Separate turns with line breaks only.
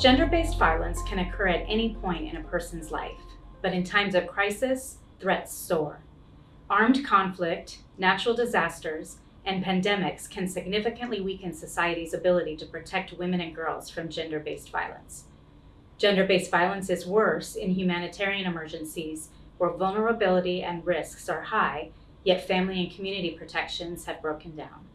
Gender-based violence can occur at any point in a person's life, but in times of crisis, threats soar. Armed conflict, natural disasters, and pandemics can significantly weaken society's ability to protect women and girls from gender-based violence. Gender-based violence is worse in humanitarian emergencies where vulnerability and risks are high, yet family and community protections have broken down.